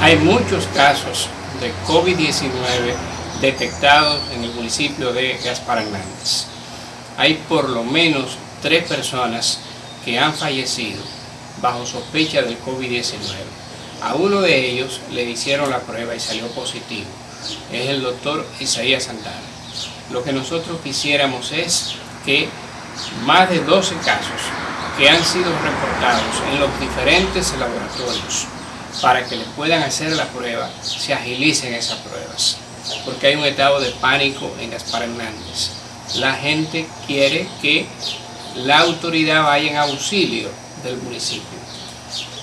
Hay muchos casos de COVID-19 detectados en el municipio de Gaspar. Hay por lo menos tres personas que han fallecido bajo sospecha del COVID-19. A uno de ellos le hicieron la prueba y salió positivo. Es el doctor Isaías Santana. Lo que nosotros quisiéramos es que más de 12 casos que han sido reportados en los diferentes laboratorios para que le puedan hacer la prueba, se agilicen esas pruebas. Porque hay un estado de pánico en Gaspar Hernández. La gente quiere que la autoridad vaya en auxilio del municipio.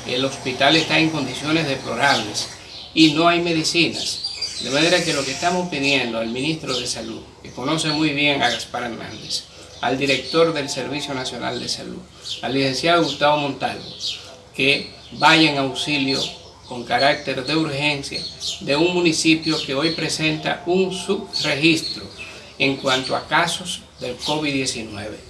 El hospital está en condiciones deplorables y no hay medicinas. De manera que lo que estamos pidiendo al ministro de Salud, que conoce muy bien a Gaspar Hernández, al director del Servicio Nacional de Salud, al licenciado Gustavo Montalvo, que vaya en auxilio con carácter de urgencia de un municipio que hoy presenta un subregistro en cuanto a casos del COVID-19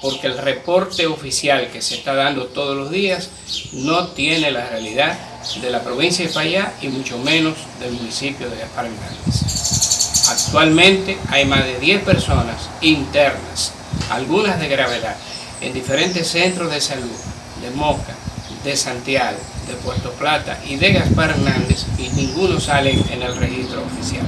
porque el reporte oficial que se está dando todos los días no tiene la realidad de la provincia de Fayá y mucho menos del municipio de Gaspar Hernández. Actualmente hay más de 10 personas internas, algunas de gravedad, en diferentes centros de salud de Moca, de Santiago, de Puerto Plata y de Gaspar Hernández y ninguno sale en el registro oficial.